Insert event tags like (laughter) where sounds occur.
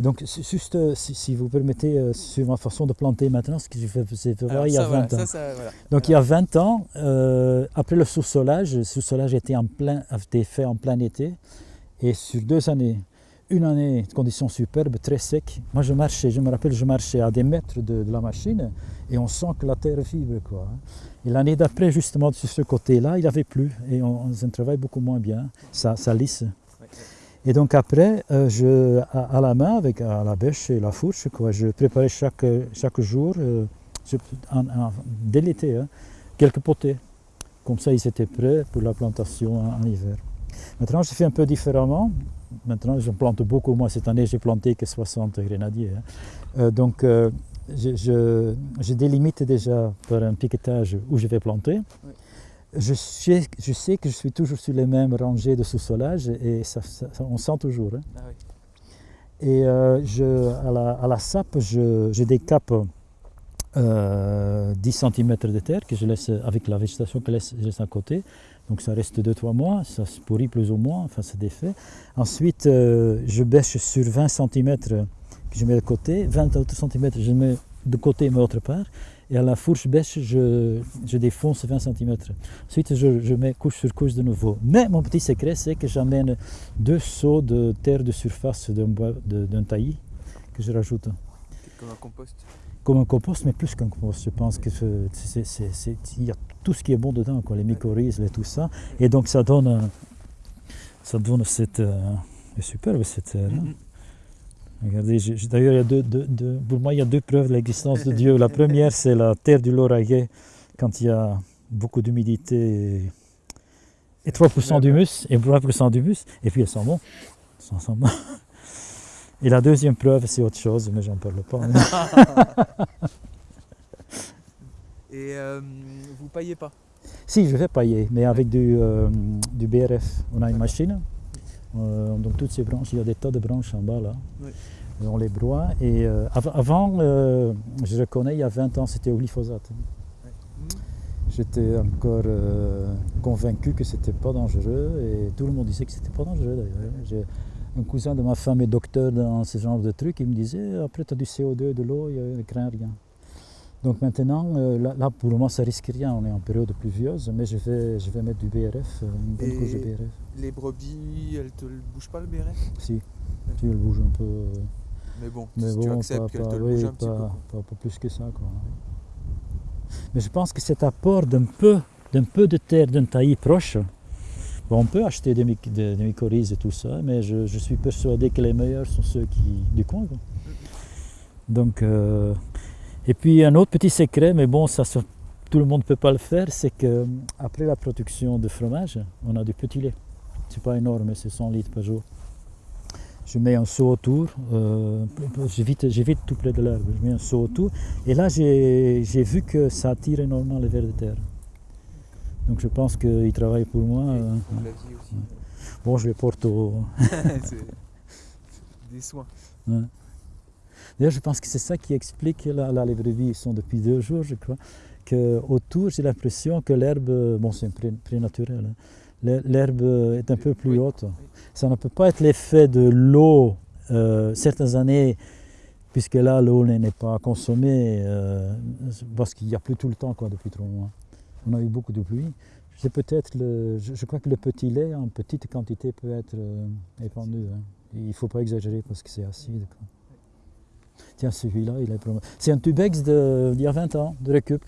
Donc, juste euh, si, si vous permettez, euh, sur ma façon de planter maintenant, ce que je faisais Alors, il y a ça, 20 voilà, ans. ça, ça, voilà. Donc il y a 20 ans, euh, après le sous-solage, le sous-solage était, en plein, a été fait en plein été. Et sur deux années, une année, conditions superbes, très secs. Moi je marchais, je me rappelle, je marchais à des mètres de, de la machine et on sent que la terre vibre. Quoi. hein. Et l'année d'après, justement, sur ce côté-là, il avait plu et on, on faisait un travail beaucoup moins bien. Ça, ça lisse. Et donc après, euh, je, à, la main, avec la bêche et la fourche, quoi, je préparais chaque, chaque jour, euh, dès l'été, hein, quelques potées. Comme ça, ils étaient prêts pour la plantation en, hiver. Maintenant, je fais un peu différemment. Maintenant, je plante beaucoup moins. Cette année, j'ai planté que 60 grenadiers. hein. Euh, donc, je, délimite déjà par un piquetage où je vais planter. Je sais, je sais que je suis toujours sur les mêmes rangées de sous-solage et ça, on sent toujours. hein. Ah oui. Et euh, je, à, la, à la sape, je, je décape euh, 10 cm de terre que je laisse avec la végétation que laisse- je laisse à côté. Donc ça reste 2-3 mois, ça se pourrit plus ou moins, enfin c'est défait. Ensuite, euh, je bêche sur 20 cm que je mets de côté, 20 autres cm je mets de côté mais autre part. Et à la fourche bêche, je, je défonce 20 cm. Ensuite, je, je mets couche sur couche de nouveau. Mais mon petit secret, c'est que j'amène deux seaux de terre de surface d'un taillis que je rajoute Comme un compost. comme un compost, mais plus qu'un compost. Je pense que il y a tout ce qui est bon dedans, quoi, les mycorhizes et tout ça. Et donc ça donne, ça donne cette, euh, superbe cette terre. hein. Mhm. Regardez, d'ailleurs, il y a deux, deux- deux- pour moi, il y a deux preuves de l'existence de Dieu. La première, c'est la terre du Lauragais, quand il y a beaucoup d'humidité et, et 3% d'humus, et 3% d'humus, et puis elles sont bon. (laughs) Et la deuxième preuve, c'est autre chose, mais j'en parle pas. (laughs) Et euh, vous paillez pas? Si, je vais pailler, mais avec du, euh, du BRF. On a une machine. Euh, donc toutes ces branches, il y a des tas de branches en bas là. Oui. Et on les broie. Et euh, av- avant, euh, je reconnais, il y a 20 ans, c'était au glyphosate. J'étais encore euh, convaincu que c'était pas dangereux et tout le monde disait que c'était pas dangereux d'ailleurs. Un cousin de ma femme est docteur dans ce genre de trucs, il me disait après tu as du CO2 de l'eau, il ne craint rien. Donc maintenant, euh, là, là, pour le moment ça risque rien, on est en période pluvieuse, mais je vais, je vais mettre du BRF, euh, une bonne couche de BRF. Les brebis, elles te le bougent pas le béret Si, tu le bouges un peu. euh, Mais bon, Mais si bon, tu acceptes qu'elles te le oui, bougent un petit peu. pas- pas plus que ça. Quoi. Mais je pense que cet apport d'un peu, d'un peu de terre d'un taillis proche, on peut acheter des, myc- des- des mycorhizes et tout ça, mais je, je suis persuadé que les meilleurs sont ceux qui, du coin. quoi. Donc, euh, et puis un autre petit secret, mais bon, ça, tout le monde ne peut pas le faire, c'est que après la production de fromage, on a du petit lait. C'est pas énorme, c'est 100 litres par jour. Je mets un seau autour, euh, j'évite, tout près de l'herbe, je mets un seau autour. Et là, j'ai, vu que ça attire énormément les vers de terre. Donc je pense qu'ils travaillent pour moi. Euh, bon, je les porte au... (laughs) (laughs) Des soins. Ouais. D'ailleurs, je pense que c'est ça qui explique, là, là les brebis sont depuis deux jours, je crois, que autour, j'ai l'impression que l'herbe, bon, c'est pré, prénaturel, hein, l'her- l'herbe est un peu plus haute. Ça ne peut pas être l'effet de l'eau, euh, certaines années, puisque là, l'eau n'est n'est pas consommée, euh, parce qu'il n'y a plus tout le temps, quoi, depuis trois mois. On a eu beaucoup de pluie. C'est peut-être le, je, je crois que le petit lait en petite quantité peut être euh, épandu. hein. Il ne faut pas exagérer parce que c'est acide. quoi. Tiens, celui-là, il est C'est un tubex d'il y a 20 ans, de récup.